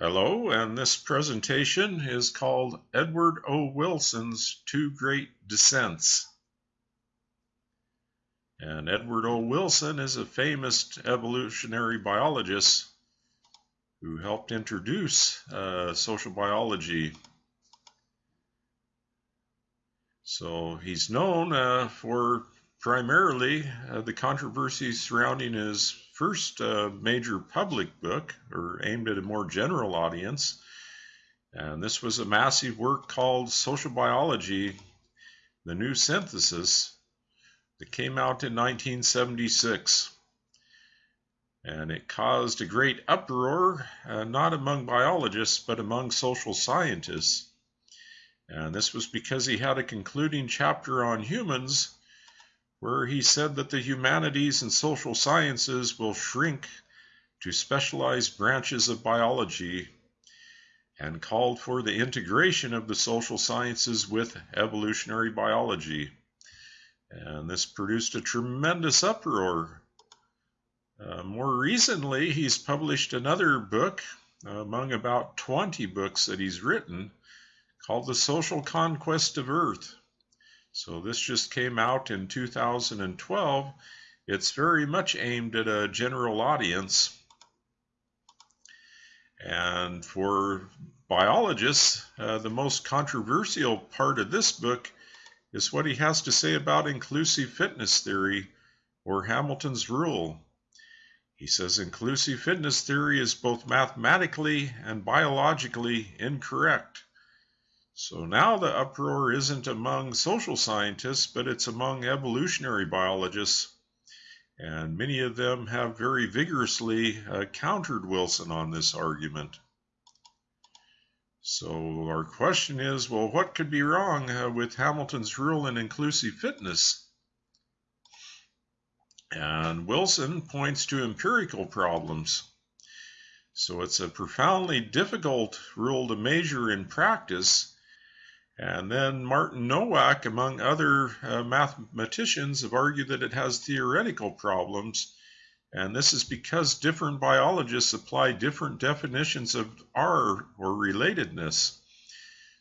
Hello, and this presentation is called Edward O. Wilson's Two Great Descents. And Edward O. Wilson is a famous evolutionary biologist who helped introduce uh, sociobiology. So he's known uh, for primarily uh, the controversy surrounding his first uh, major public book, or aimed at a more general audience. And this was a massive work called Sociobiology The New Synthesis that came out in 1976. And it caused a great uproar, uh, not among biologists, but among social scientists. And this was because he had a concluding chapter on humans where he said that the humanities and social sciences will shrink to specialized branches of biology and called for the integration of the social sciences with evolutionary biology. And this produced a tremendous uproar. Uh, more recently, he's published another book among about 20 books that he's written called The Social Conquest of Earth. So this just came out in 2012. It's very much aimed at a general audience. And for biologists, uh, the most controversial part of this book is what he has to say about inclusive fitness theory or Hamilton's rule. He says inclusive fitness theory is both mathematically and biologically incorrect. So now the uproar isn't among social scientists, but it's among evolutionary biologists. And many of them have very vigorously uh, countered Wilson on this argument. So our question is, well, what could be wrong uh, with Hamilton's rule in inclusive fitness? And Wilson points to empirical problems. So it's a profoundly difficult rule to measure in practice and then Martin Nowak, among other uh, mathematicians, have argued that it has theoretical problems. And this is because different biologists apply different definitions of R or relatedness.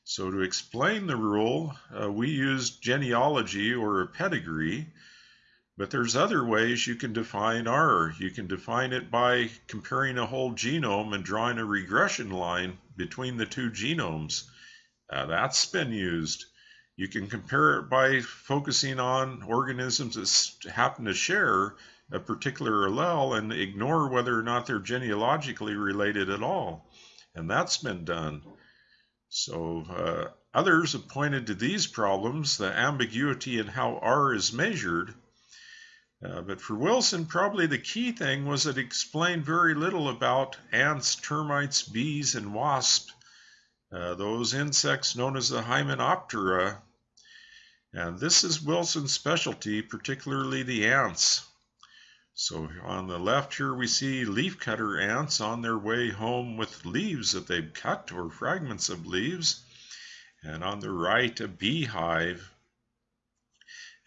So to explain the rule, uh, we use genealogy or a pedigree, but there's other ways you can define R. You can define it by comparing a whole genome and drawing a regression line between the two genomes. Uh, that's been used. You can compare it by focusing on organisms that happen to share a particular allele and ignore whether or not they're genealogically related at all. And that's been done. So uh, others have pointed to these problems, the ambiguity in how R is measured. Uh, but for Wilson, probably the key thing was it explained very little about ants, termites, bees, and wasps uh, those insects known as the Hymenoptera. And this is Wilson's specialty, particularly the ants. So on the left here we see leafcutter ants on their way home with leaves that they've cut or fragments of leaves. And on the right a beehive.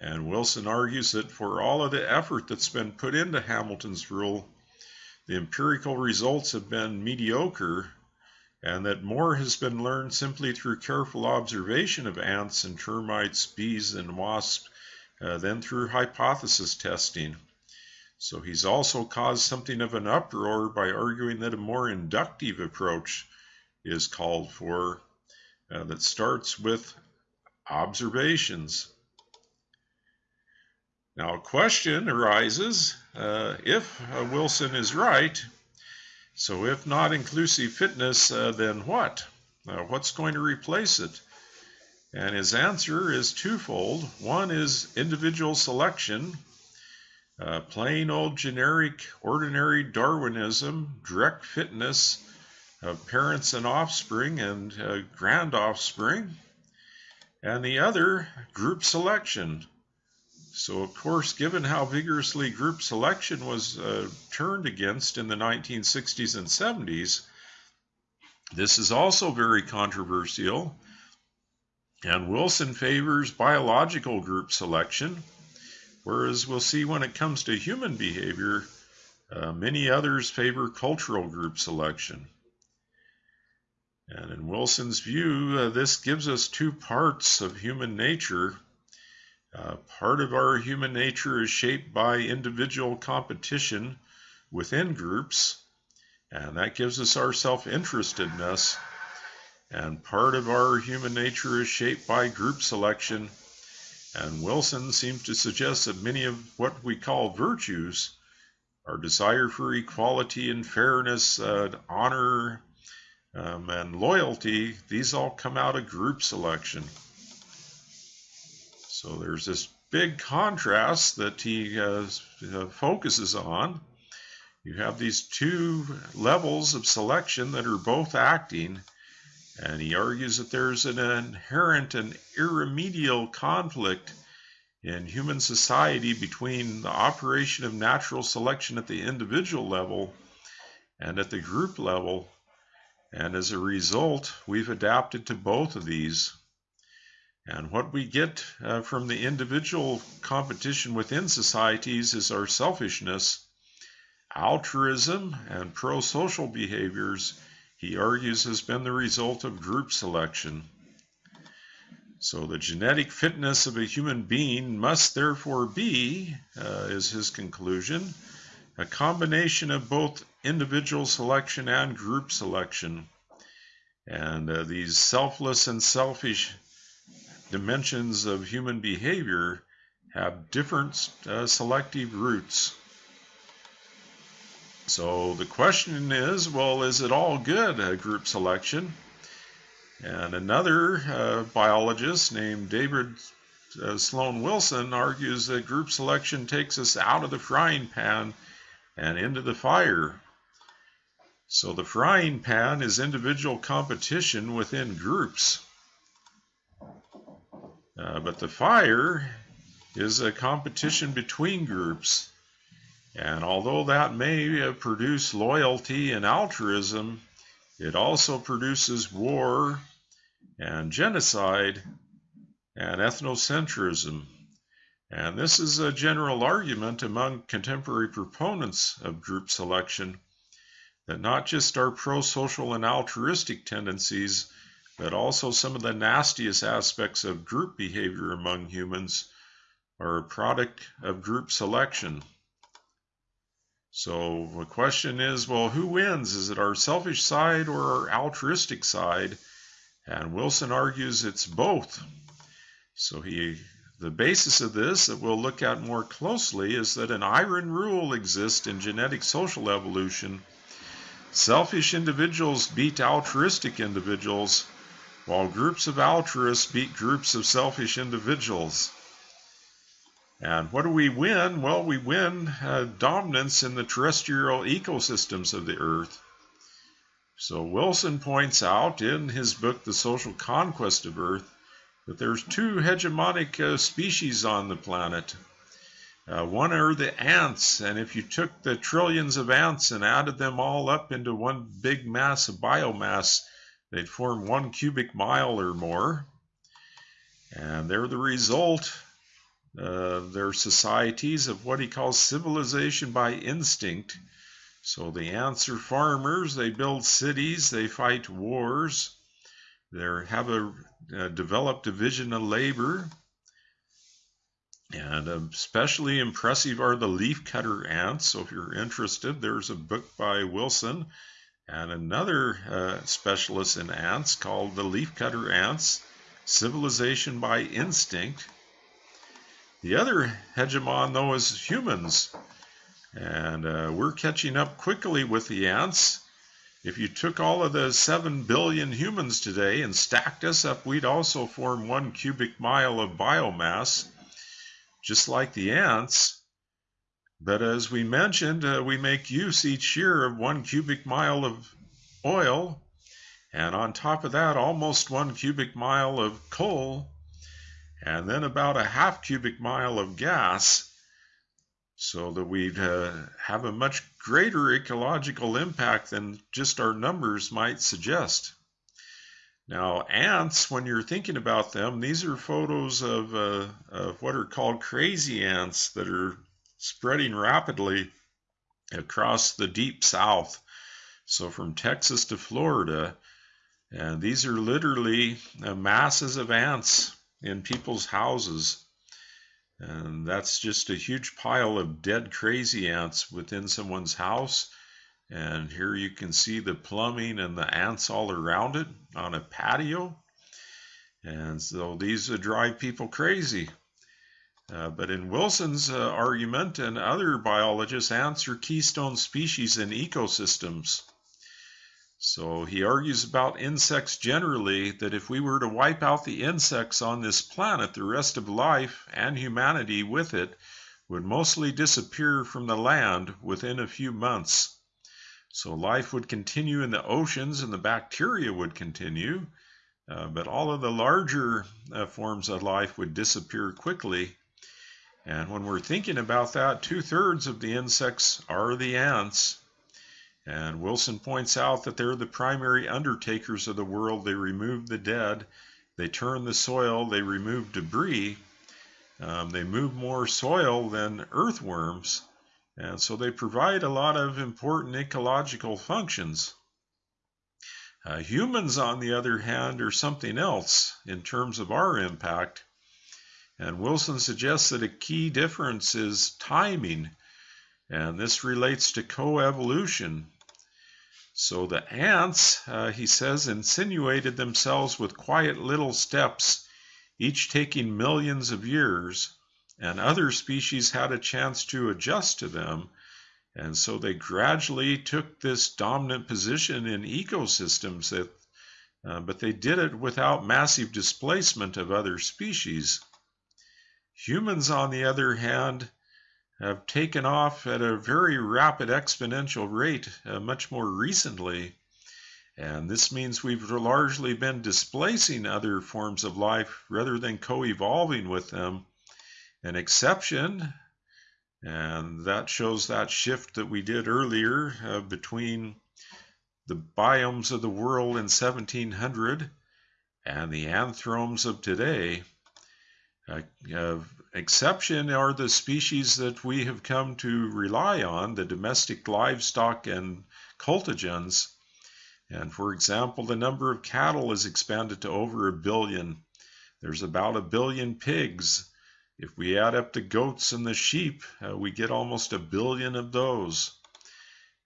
And Wilson argues that for all of the effort that's been put into Hamilton's rule, the empirical results have been mediocre and that more has been learned simply through careful observation of ants and termites, bees, and wasps uh, than through hypothesis testing. So he's also caused something of an uproar by arguing that a more inductive approach is called for uh, that starts with observations. Now, a question arises uh, if uh, Wilson is right, so if not inclusive fitness, uh, then what? Uh, what's going to replace it? And his answer is twofold. One is individual selection, uh, plain old generic ordinary Darwinism, direct fitness of parents and offspring and uh, grand offspring. And the other, group selection, so, of course, given how vigorously group selection was uh, turned against in the 1960s and 70s, this is also very controversial. And Wilson favors biological group selection, whereas we'll see when it comes to human behavior, uh, many others favor cultural group selection. And in Wilson's view, uh, this gives us two parts of human nature. Uh, part of our human nature is shaped by individual competition within groups, and that gives us our self interestedness. And part of our human nature is shaped by group selection. And Wilson seems to suggest that many of what we call virtues, our desire for equality and fairness, uh, honor, um, and loyalty, these all come out of group selection. So there's this big contrast that he uh, focuses on. You have these two levels of selection that are both acting, and he argues that there's an inherent and irremediable conflict in human society between the operation of natural selection at the individual level and at the group level and as a result, we've adapted to both of these. And what we get uh, from the individual competition within societies is our selfishness, altruism, and pro social behaviors, he argues, has been the result of group selection. So the genetic fitness of a human being must therefore be, uh, is his conclusion, a combination of both individual selection and group selection. And uh, these selfless and selfish dimensions of human behavior have different uh, selective roots. So the question is well, is it all good, uh, group selection? And another uh, biologist named David uh, Sloan Wilson argues that group selection takes us out of the frying pan and into the fire. So the frying pan is individual competition within groups. Uh, but the fire is a competition between groups. And although that may produce loyalty and altruism, it also produces war and genocide and ethnocentrism. And this is a general argument among contemporary proponents of group selection that not just our pro social and altruistic tendencies, but also some of the nastiest aspects of group behavior among humans are a product of group selection. So the question is well, who wins? Is it our selfish side or our altruistic side? And Wilson argues it's both. So he the basis of this that we'll look at more closely is that an iron rule exists in genetic social evolution. Selfish individuals beat altruistic individuals, while groups of altruists beat groups of selfish individuals. And what do we win? Well, we win uh, dominance in the terrestrial ecosystems of the Earth. So Wilson points out in his book, The Social Conquest of Earth, that there's two hegemonic uh, species on the planet. Uh, one are the ants, and if you took the trillions of ants and added them all up into one big mass of biomass, they'd form one cubic mile or more. And they're the result, uh, they're societies of what he calls civilization by instinct. So the ants are farmers, they build cities, they fight wars, they have a, a developed division of labor. And especially impressive are the leafcutter ants. So if you're interested, there's a book by Wilson and another uh, specialist in ants called the leafcutter ants, Civilization by Instinct. The other hegemon, though, is humans. And uh, we're catching up quickly with the ants. If you took all of the 7 billion humans today and stacked us up, we'd also form one cubic mile of biomass, just like the ants. But as we mentioned, uh, we make use each year of one cubic mile of oil, and on top of that, almost one cubic mile of coal, and then about a half cubic mile of gas so that we'd uh, have a much greater ecological impact than just our numbers might suggest. Now, ants, when you're thinking about them, these are photos of, uh, of what are called crazy ants that are spreading rapidly across the deep south. So, from Texas to Florida, And these are literally uh, masses of ants in people's houses. And that's just a huge pile of dead crazy ants within someone's house. And here you can see the plumbing and the ants all around it on a patio. And so these drive people crazy. Uh, but in Wilson's uh, argument and other biologists, are keystone species in ecosystems. So he argues about insects generally that if we were to wipe out the insects on this planet, the rest of life and humanity with it would mostly disappear from the land within a few months. So life would continue in the oceans and the bacteria would continue, uh, but all of the larger uh, forms of life would disappear quickly. And when we're thinking about that, two thirds of the insects are the ants. And Wilson points out that they're the primary undertakers of the world. They remove the dead, they turn the soil, they remove debris. Um, they move more soil than earthworms, and so they provide a lot of important ecological functions. Uh, humans, on the other hand, are something else in terms of our impact. And Wilson suggests that a key difference is timing, and this relates to coevolution. So the ants, uh, he says, insinuated themselves with quiet little steps, each taking millions of years, and other species had a chance to adjust to them. And so they gradually took this dominant position in ecosystems, that, uh, but they did it without massive displacement of other species. Humans, on the other hand, have taken off at a very rapid exponential rate uh, much more recently. And this means we've largely been displacing other forms of life rather than co evolving with them. An exception, and that shows that shift that we did earlier uh, between the biomes of the world in 1700 and the anthromes of today. Uh, exception are the species that we have come to rely on, the domestic livestock and cultigens. And for example, the number of cattle is expanded to over a billion. There's about a billion pigs. If we add up the goats and the sheep, uh, we get almost a billion of those.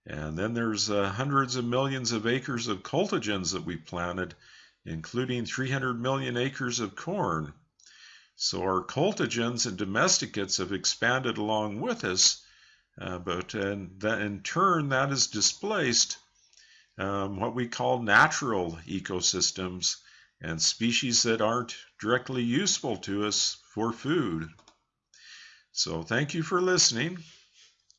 And then there's uh, hundreds of millions of acres of cultigens that we planted, including 300 million acres of corn. So our cultigens and domesticates have expanded along with us, uh, but and that in turn that has displaced um, what we call natural ecosystems and species that aren't directly useful to us for food. So thank you for listening.